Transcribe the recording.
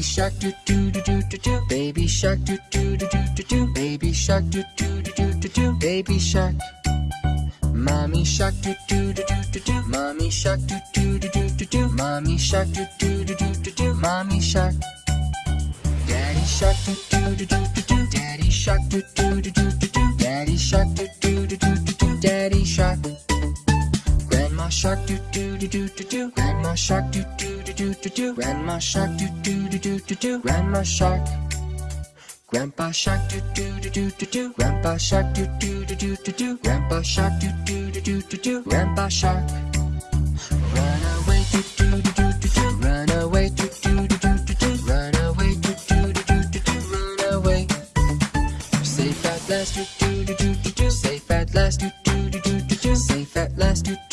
shark do do do do do do baby shark do do do do do do baby shark do do do do do do baby shark mommy shark do do do do do do mommy shark do do do do do do mommy shark do do do do do do mommy shark daddy shark do do do do do do daddy shark do do do do do do daddy shark do do do do do do daddy shark Grandma shark do do do do do do Grandma shark do do do do do do Grandma shark do do do do do do Grandma shark. Grandpa shark do do do do do do Grandpa shark do do do do do do Grandpa shark do do do do do do Grandpa shark. Run away do do do do do do Run away do do do do do do Run away do do do do do do Run away. Safe at last do do do do do do Safe at last do do do do do Safe at last do